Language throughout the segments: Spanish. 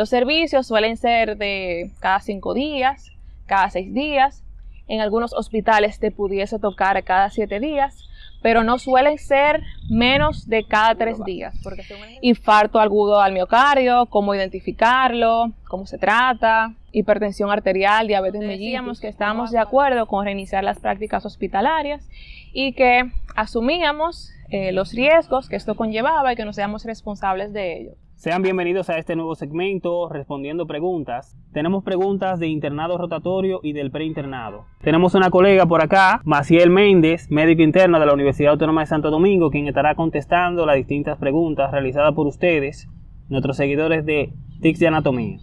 Los servicios suelen ser de cada cinco días, cada seis días. En algunos hospitales te pudiese tocar cada siete días, pero no suelen ser menos de cada tres días. Porque infarto agudo al miocardio, cómo identificarlo, cómo se trata, hipertensión arterial, diabetes mellitus, que estábamos de acuerdo con reiniciar las prácticas hospitalarias y que asumíamos eh, los riesgos que esto conllevaba y que nos seamos responsables de ello. Sean bienvenidos a este nuevo segmento respondiendo preguntas. Tenemos preguntas de internado rotatorio y del preinternado. Tenemos una colega por acá, Maciel Méndez, médico interno de la Universidad Autónoma de Santo Domingo, quien estará contestando las distintas preguntas realizadas por ustedes, nuestros seguidores de TICS de Anatomía.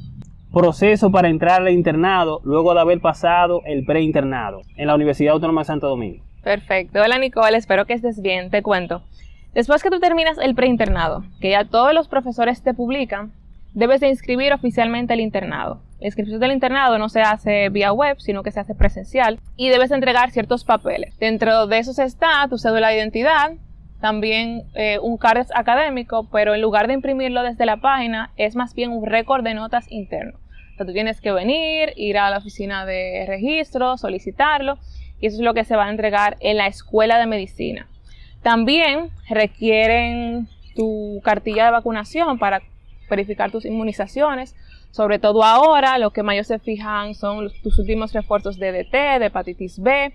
Proceso para entrar al internado luego de haber pasado el preinternado en la Universidad Autónoma de Santo Domingo. Perfecto. Hola Nicole, espero que estés bien. Te cuento. Después que tú terminas el preinternado, que ya todos los profesores te publican, debes de inscribir oficialmente el internado. La inscripción del internado no se hace vía web, sino que se hace presencial y debes entregar ciertos papeles. Dentro de esos está tu cédula de identidad, también eh, un card académico, pero en lugar de imprimirlo desde la página, es más bien un récord de notas interno. O sea, tú tienes que venir, ir a la oficina de registro, solicitarlo, y eso es lo que se va a entregar en la escuela de medicina. También requieren tu cartilla de vacunación para verificar tus inmunizaciones. Sobre todo ahora, lo que mayor se fijan son tus últimos refuerzos de DT, de hepatitis B,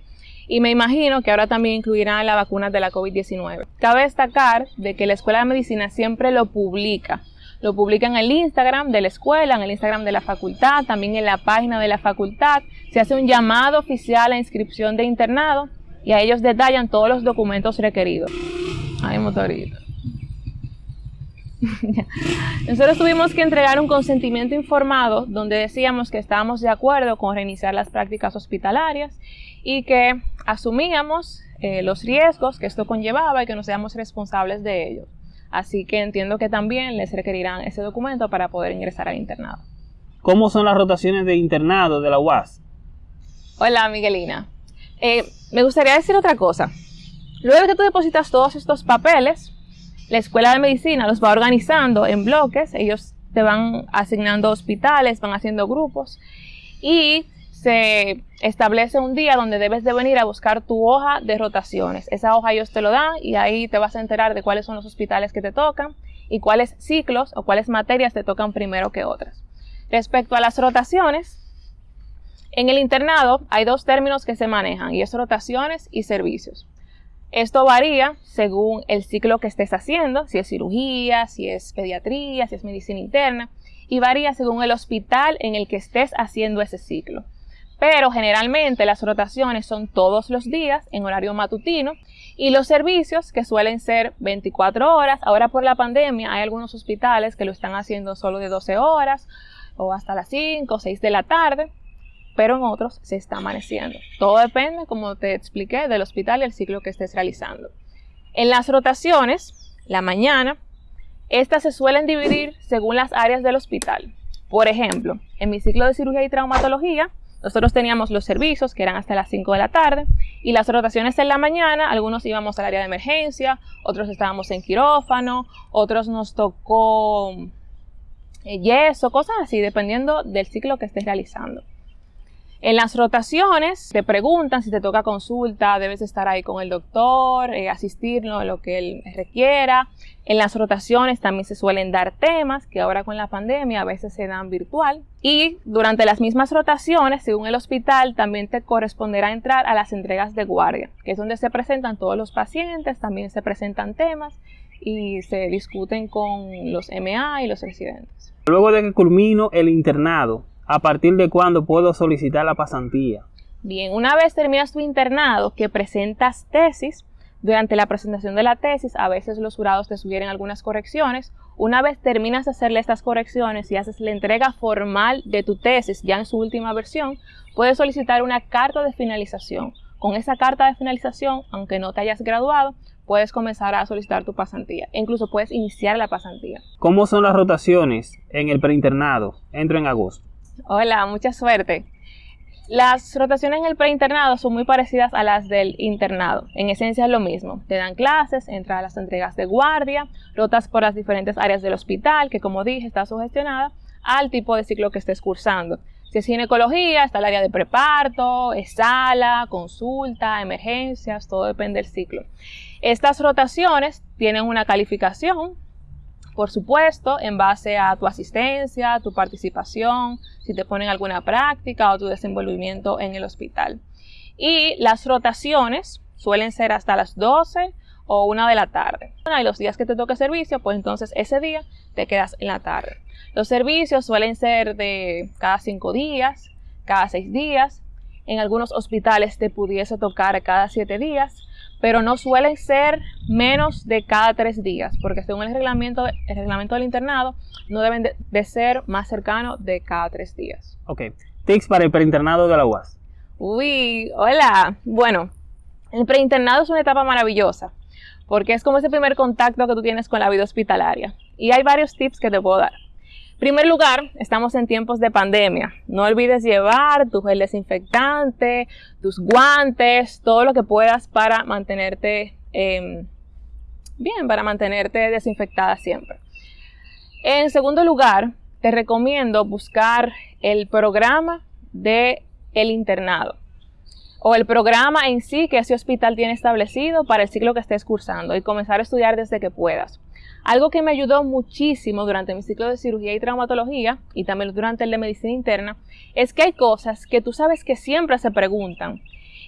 y me imagino que ahora también incluirán la vacuna de la COVID-19. Cabe destacar de que la Escuela de Medicina siempre lo publica. Lo publica en el Instagram de la escuela, en el Instagram de la facultad, también en la página de la facultad. Se hace un llamado oficial a inscripción de internado y a ellos detallan todos los documentos requeridos. Ay, motorito. Nosotros tuvimos que entregar un consentimiento informado donde decíamos que estábamos de acuerdo con reiniciar las prácticas hospitalarias y que asumíamos eh, los riesgos que esto conllevaba y que nos seamos responsables de ellos. Así que entiendo que también les requerirán ese documento para poder ingresar al internado. ¿Cómo son las rotaciones de internado de la UAS? Hola, Miguelina. Eh, me gustaría decir otra cosa. Luego que tú depositas todos estos papeles, la escuela de medicina los va organizando en bloques, ellos te van asignando hospitales, van haciendo grupos y se establece un día donde debes de venir a buscar tu hoja de rotaciones. Esa hoja ellos te lo dan y ahí te vas a enterar de cuáles son los hospitales que te tocan y cuáles ciclos o cuáles materias te tocan primero que otras. Respecto a las rotaciones, en el internado hay dos términos que se manejan y es rotaciones y servicios. Esto varía según el ciclo que estés haciendo, si es cirugía, si es pediatría, si es medicina interna, y varía según el hospital en el que estés haciendo ese ciclo. Pero generalmente las rotaciones son todos los días en horario matutino y los servicios que suelen ser 24 horas. Ahora por la pandemia hay algunos hospitales que lo están haciendo solo de 12 horas o hasta las 5 o 6 de la tarde pero en otros se está amaneciendo. Todo depende, como te expliqué, del hospital y el ciclo que estés realizando. En las rotaciones, la mañana, estas se suelen dividir según las áreas del hospital. Por ejemplo, en mi ciclo de cirugía y traumatología, nosotros teníamos los servicios que eran hasta las 5 de la tarde y las rotaciones en la mañana, algunos íbamos al área de emergencia, otros estábamos en quirófano, otros nos tocó eh, yeso, cosas así, dependiendo del ciclo que estés realizando. En las rotaciones te preguntan si te toca consulta, debes estar ahí con el doctor, eh, asistirlo en lo que él requiera. En las rotaciones también se suelen dar temas que ahora con la pandemia a veces se dan virtual. Y durante las mismas rotaciones, según el hospital, también te corresponderá entrar a las entregas de guardia, que es donde se presentan todos los pacientes, también se presentan temas y se discuten con los MA y los residentes. Luego de que culmino el internado, ¿A partir de cuándo puedo solicitar la pasantía? Bien, una vez terminas tu internado que presentas tesis, durante la presentación de la tesis a veces los jurados te sugieren algunas correcciones. Una vez terminas de hacerle estas correcciones y haces la entrega formal de tu tesis ya en su última versión, puedes solicitar una carta de finalización. Con esa carta de finalización, aunque no te hayas graduado, puedes comenzar a solicitar tu pasantía. E incluso puedes iniciar la pasantía. ¿Cómo son las rotaciones en el preinternado? Entro en agosto. Hola, mucha suerte. Las rotaciones en el preinternado son muy parecidas a las del internado. En esencia es lo mismo. Te dan clases, entras a las entregas de guardia, rotas por las diferentes áreas del hospital, que como dije está sugestionada, al tipo de ciclo que estés cursando. Si es ginecología, está el área de preparto, sala, consulta, emergencias, todo depende del ciclo. Estas rotaciones tienen una calificación, por supuesto, en base a tu asistencia, tu participación, si te ponen alguna práctica o tu desenvolvimiento en el hospital. Y las rotaciones suelen ser hasta las 12 o 1 de la tarde. Y los días que te toque servicio, pues entonces ese día te quedas en la tarde. Los servicios suelen ser de cada cinco días, cada seis días. En algunos hospitales te pudiese tocar cada siete días, pero no suelen ser menos de cada tres días, porque según el reglamento, el reglamento del internado, no deben de, ser más cercanos de cada tres días. Ok. Tips para el preinternado de la UAS. Uy, hola. Bueno, el preinternado es una etapa maravillosa, porque es como ese primer contacto que tú tienes con la vida hospitalaria. Y hay varios tips que te puedo dar primer lugar, estamos en tiempos de pandemia. No olvides llevar tu gel desinfectante, tus guantes, todo lo que puedas para mantenerte em, bien, para mantenerte desinfectada siempre. En segundo lugar, te recomiendo buscar el programa de el internado o el programa en sí que ese hospital tiene establecido para el ciclo que estés cursando y comenzar a estudiar desde que puedas. Algo que me ayudó muchísimo durante mi ciclo de cirugía y traumatología y también durante el de medicina interna es que hay cosas que tú sabes que siempre se preguntan.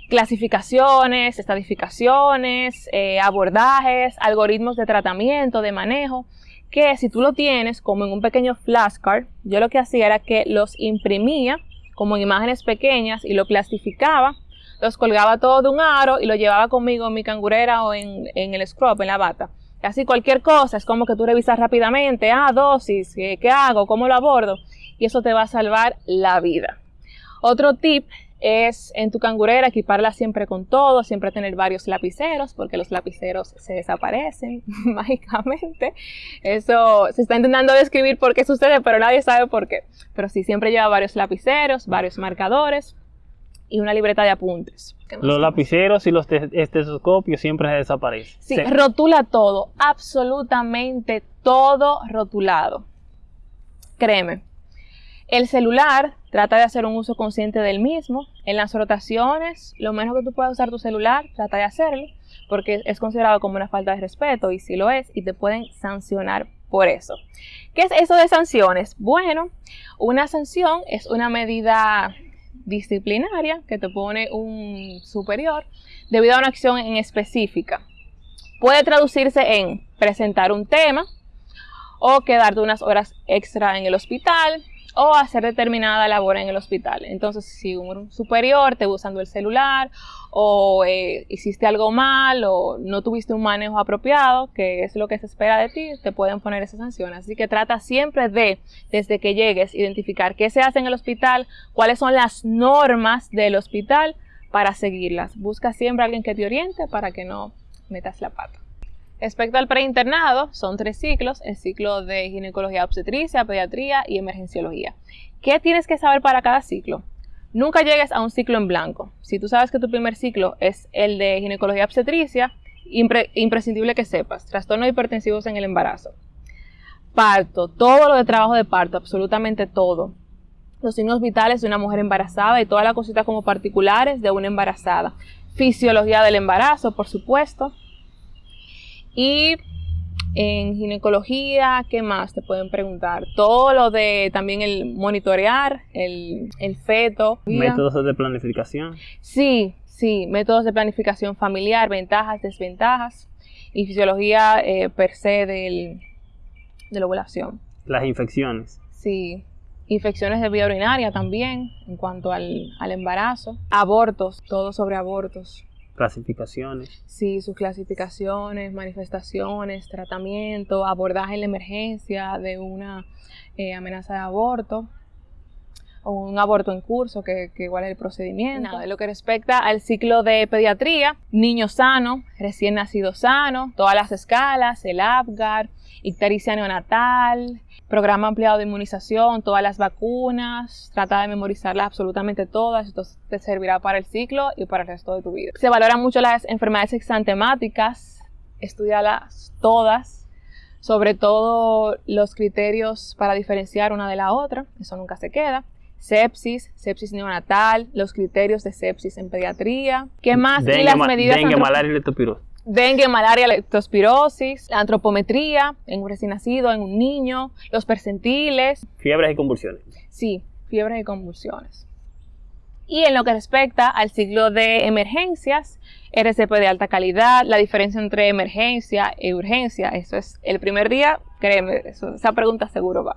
Clasificaciones, estadificaciones, eh, abordajes, algoritmos de tratamiento, de manejo, que si tú lo tienes como en un pequeño flashcard, yo lo que hacía era que los imprimía como en imágenes pequeñas y lo clasificaba, los colgaba todo de un aro y lo llevaba conmigo en mi cangurera o en, en el scrub, en la bata Así cualquier cosa, es como que tú revisas rápidamente, ah, dosis, ¿qué, hago? ¿Cómo lo abordo? Y eso te va a salvar la vida. Otro tip es en tu cangurera equiparla siempre con todo, siempre tener varios lapiceros, porque los lapiceros se desaparecen mágicamente. Eso se está intentando describir por qué sucede, pero nadie sabe por qué. Pero sí, siempre lleva varios lapiceros, varios marcadores y una libreta de apuntes. Los lapiceros y los estetoscopios siempre se desaparecen. Sí, rotula todo, absolutamente todo rotulado. Créeme. El celular, trata de hacer un uso consciente del mismo. En las rotaciones, lo menos que tú puedas usar tu celular, trata de hacerlo, porque es considerado como una falta de respeto y si lo es, y te pueden sancionar por eso. ¿Qué es eso de sanciones? Bueno, una sanción es una medida disciplinaria que te pone un superior debido a una acción en específica. Puede traducirse en presentar un tema o quedarte unas horas extra en el hospital, o hacer determinada labor en el hospital. Entonces, si un superior te usando el celular o eh, hiciste algo mal o no tuviste un manejo apropiado, que es lo que se espera de ti, te pueden poner esas sanciones. Así que trata siempre de, desde que llegues, identificar qué se hace en el hospital, cuáles son las normas del hospital para seguirlas. Busca siempre a alguien que te oriente para que no metas la pata. Respecto al preinternado, son tres ciclos, el ciclo de ginecología obstetricia, pediatría y emergenciología. ¿Qué tienes que saber para cada ciclo? Nunca llegues a un ciclo en blanco. Si tú sabes que tu primer ciclo es el de ginecología obstetricia, imprescindible que sepas, trastornos hipertensivos en el embarazo. Parto, todo lo de trabajo de parto, absolutamente todo. Los signos vitales de una mujer embarazada y todas las cositas como particulares de una embarazada. Fisiología del embarazo, por supuesto y en ginecología, ¿qué más te pueden preguntar? Todo lo de también el monitorear el, feto. Métodos de planificación. Sí, sí, métodos de planificación familiar, ventajas, desventajas y fisiología eh, per se del, de la ovulación. Las infecciones. Sí, infecciones de vía urinaria también en cuanto al, al embarazo, abortos, todo sobre abortos. Clasificaciones. Sí, sus clasificaciones, manifestaciones, tratamiento, abordaje en la emergencia de una eh, amenaza de aborto o un aborto en curso, que, igual es el procedimiento. Nada, lo que respecta al ciclo de pediatría, niño sano, recién nacido sano, todas las escalas, el APGAR, ictericia neonatal, programa ampliado de inmunización, todas las vacunas, trata de memorizarlas absolutamente todas, esto te servirá para el ciclo y para el resto de tu vida. Se valoran mucho las enfermedades exantemáticas, estudialas todas, sobre todo los criterios para diferenciar una de la otra, eso nunca se queda. Sepsis, sepsis neonatal, los criterios de sepsis en pediatría. ¿Qué más? Dengue, y las medidas dengue, malaria y leptospirosis. dengue, malaria, leptospirosis, la antropometría en un recién nacido, en un niño, los percentiles, Fiebres y convulsiones. sí, fiebres y convulsiones. Y en lo que respecta al ciclo de emergencias, RCP de alta calidad, la diferencia entre emergencia y urgencia, eso es el primer día, créeme, eso- esa pregunta seguro va.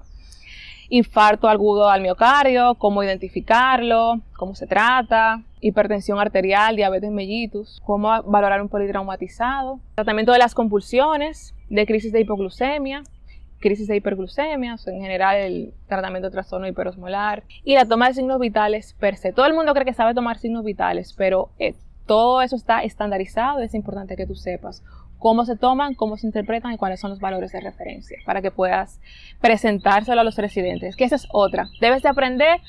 Infarto agudo al miocardio, cómo identificarlo, cómo se trata, hipertensión arterial, diabetes mellitus, cómo valorar un politraumatizado, tratamiento de las convulsiones, de crisis de hipoglucemia, crisis de hiperglucemia, en general el tratamiento de trastorno hiperosmolar y la toma de signos vitales per se. Todo el mundo cree que sabe tomar signos vitales, pero eh, todo eso está estandarizado es importante que tú sepas cómo se toman, cómo se interpretan y cuáles son los valores de referencia para que puedas presentárselo a los residentes. Que esa es otra. Debes de aprender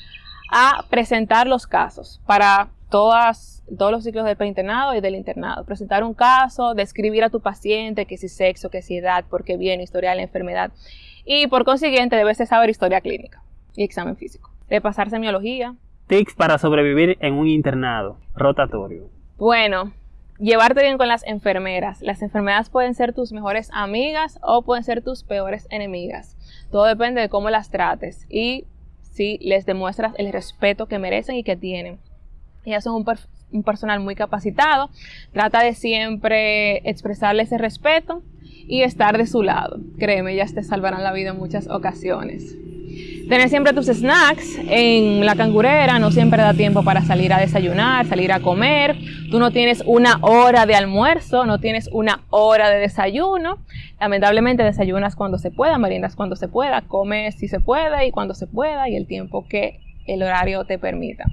a presentar los casos para todas, todos los ciclos del preinternado y del internado. Presentar un caso, describir a tu paciente, que si sexo, que si edad, por qué viene, historial de enfermedad. Y por consiguiente debes de saber historia clínica y examen físico. De pasar semiología. Tics para sobrevivir en un internado rotatorio. Bueno, llevarte bien con las enfermeras. Las enfermeras pueden ser tus mejores amigas o pueden ser tus peores enemigas. Todo depende de cómo las trates y si les demuestras el respeto que merecen y que tienen. Ellas son un, per- un personal muy capacitado. Trata de siempre expresarle ese respeto y estar de su lado. Créeme, ellas te salvarán la vida en muchas ocasiones. Tener siempre tus snacks en la cangurera, no siempre da tiempo para salir a desayunar, salir a comer. Tú no tienes una hora de almuerzo, no tienes una hora de desayuno. Lamentablemente desayunas cuando se pueda, meriendas cuando se pueda, comes si se puede y cuando se pueda y el tiempo que el horario te permita.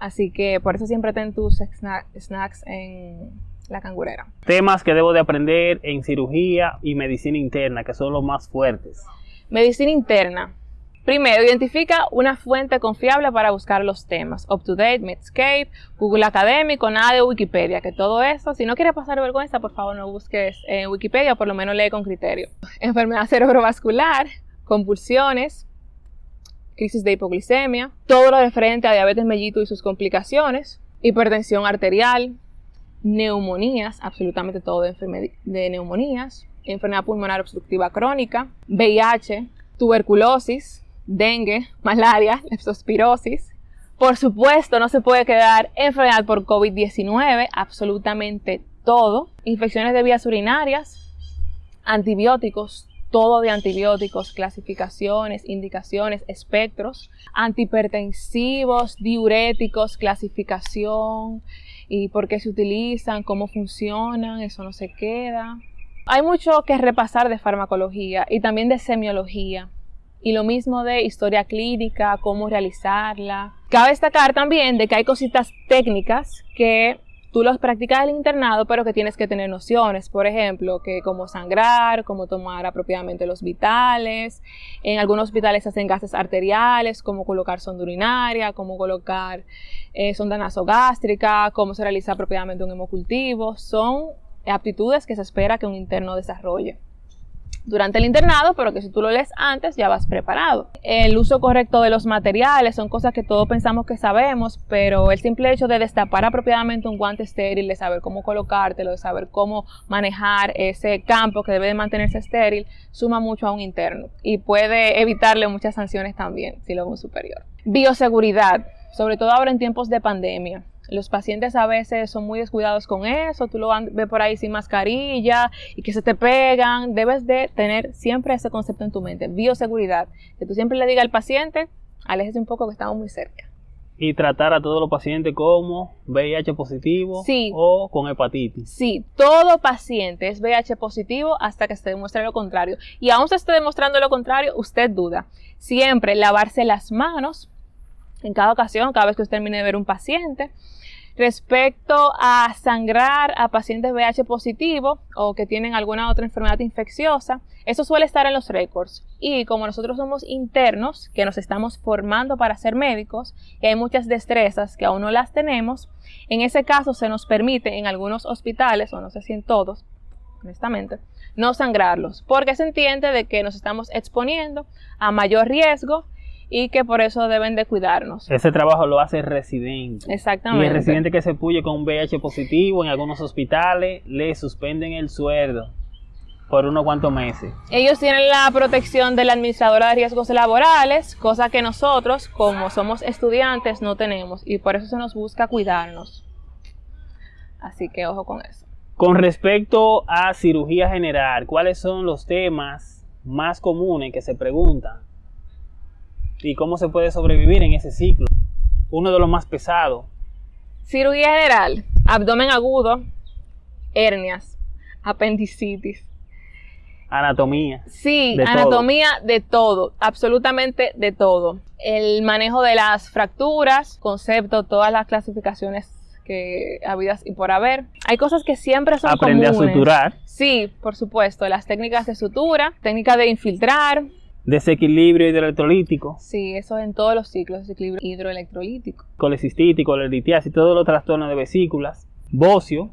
Así que por eso siempre ten tus sna- snacks en la cangurera. Temas que debo de aprender en cirugía y medicina interna, que son los más fuertes. Medicina interna. Primero, identifica una fuente confiable para buscar los temas. UpToDate, Medscape, Google Académico, nada de Wikipedia, que todo eso, si no quieres pasar vergüenza, por favor no busques en Wikipedia, por lo menos lee con criterio. Enfermedad cerebrovascular, convulsiones, crisis de hipoglicemia, todo lo referente a diabetes mellitus y sus complicaciones, hipertensión arterial, neumonías, absolutamente todo de, de neumonías, enfermedad pulmonar obstructiva crónica, VIH, tuberculosis, dengue, malaria, leptospirosis. Por supuesto, no se puede quedar enfermedad por COVID-19, absolutamente todo. Infecciones de vías urinarias, antibióticos, todo de antibióticos, clasificaciones, indicaciones, espectros, antihipertensivos, diuréticos, clasificación y por qué se utilizan, cómo funcionan, eso no se queda. Hay mucho que repasar de farmacología y también de semiología. Y lo mismo de historia clínica, cómo realizarla. Cabe destacar también de que hay cositas técnicas que tú los practicas en el internado, pero que tienes que tener nociones. Por ejemplo, que cómo sangrar, cómo tomar apropiadamente los vitales. En algunos hospitales hacen gases arteriales, cómo colocar sonda urinaria, cómo colocar eh, sonda nasogástrica, cómo se realiza apropiadamente un hemocultivo. Son aptitudes que se espera que un interno desarrolle durante el internado, pero que si tú lo lees antes ya vas preparado. El uso correcto de los materiales son cosas que todos pensamos que sabemos, pero el simple hecho de destapar apropiadamente un guante estéril, de saber cómo colocártelo, de saber cómo manejar ese campo que debe de mantenerse estéril, suma mucho a un interno y puede evitarle muchas sanciones también si lo es un superior. Bioseguridad, sobre todo ahora en tiempos de pandemia. Los pacientes a veces son muy descuidados con eso, tú lo ves por ahí sin mascarilla y que se te pegan. Debes de tener siempre ese concepto en tu mente, bioseguridad. Que tú siempre le digas al paciente, aléjese un poco que estamos muy cerca. Y tratar a todos los pacientes como VIH positivo Sí. o con hepatitis. Sí, todo paciente es VIH positivo hasta que se demuestre lo contrario. Y aún se esté demostrando lo contrario, usted duda. Siempre lavarse las manos en cada ocasión, cada vez que usted termine de ver un paciente. Respecto a sangrar a pacientes VIH positivo o que tienen alguna otra enfermedad infecciosa, eso suele estar en los récords. Y como nosotros somos internos, que nos estamos formando para ser médicos, y hay muchas destrezas que aún no las tenemos, en ese caso se nos permite en algunos hospitales, o no sé si en todos, honestamente, no sangrarlos, porque se entiende de que nos estamos exponiendo a mayor riesgo y que por eso deben de cuidarnos. Ese trabajo lo hace el residente. Exactamente. Y el residente que se puye con un VIH positivo en algunos hospitales le suspenden el sueldo por unos cuantos meses. Ellos tienen la protección de la administradora de riesgos laborales, cosa que nosotros, como somos estudiantes, no tenemos y por eso se nos busca cuidarnos. Así que ojo con eso. Con respecto a cirugía general, ¿cuáles son los temas más comunes que se preguntan? ¿Y cómo se puede sobrevivir en ese ciclo? Uno de los más pesados. Cirugía general, abdomen agudo, hernias, apendicitis. Anatomía. Sí, De anatomía de todo, absolutamente de todo. El manejo de las fracturas, concepto, todas las clasificaciones que habidas y por haber. Hay cosas que siempre son Aprende a comunes. suturar. Sí, por supuesto, las técnicas de sutura, técnicas de infiltrar. Desequilibrio hidroelectrolítico. Sí, eso en todos los ciclos, desequilibrio hidroelectrolítico. colecystítico, litiasis, todos los trastornos de vesículas, bocio,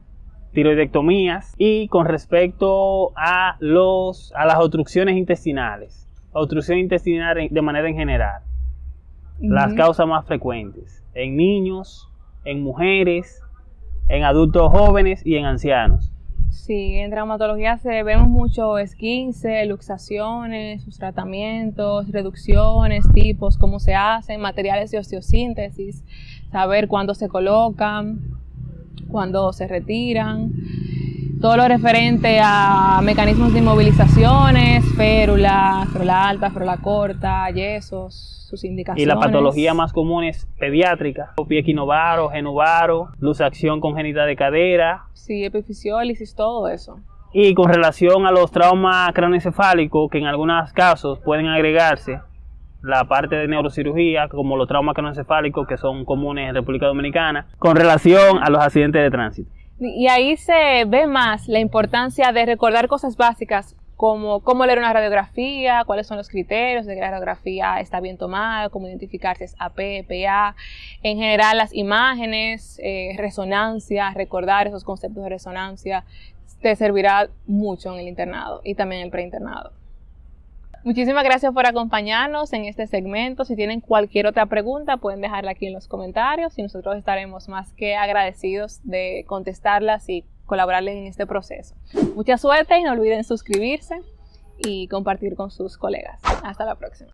tiroidectomías y con respecto a los a las obstrucciones intestinales, obstrucción intestinal de manera en general, las causas más frecuentes en niños, en mujeres, en adultos jóvenes y en ancianos. Sí, en traumatología se vemos mucho esquince, luxaciones, sus tratamientos, reducciones, tipos, cómo se hacen, materiales de osteosíntesis, saber cuándo se colocan, cuándo se retiran, todo lo referente a mecanismos de inmovilizaciones, férula, férula alta, férula corta, yesos, sus indicaciones. Y la patología más común es pediátrica, pie genovaro, luxación congénita de cadera, Sí, epifisiólisis, todo eso. Y con relación a los traumas craneoencefálicos, que en algunos casos pueden agregarse la parte de neurocirugía, como los traumas craneoencefálicos que son comunes en República Dominicana, con relación a los accidentes de tránsito. Y ahí se ve más la importancia de recordar cosas básicas como cómo leer una radiografía, cuáles son los criterios de que la radiografía está bien tomada, cómo identificar si es AP, PA, en general las imágenes, eh, resonancia, recordar esos conceptos de resonancia, te servirá mucho en el internado y también en el preinternado. Muchísimas gracias por acompañarnos en este segmento. Si tienen cualquier otra pregunta, pueden dejarla aquí en los comentarios y nosotros estaremos más que agradecidos de contestarlas y colaborarles en este proceso. Mucha suerte y no olviden suscribirse y compartir con sus colegas. Hasta la próxima.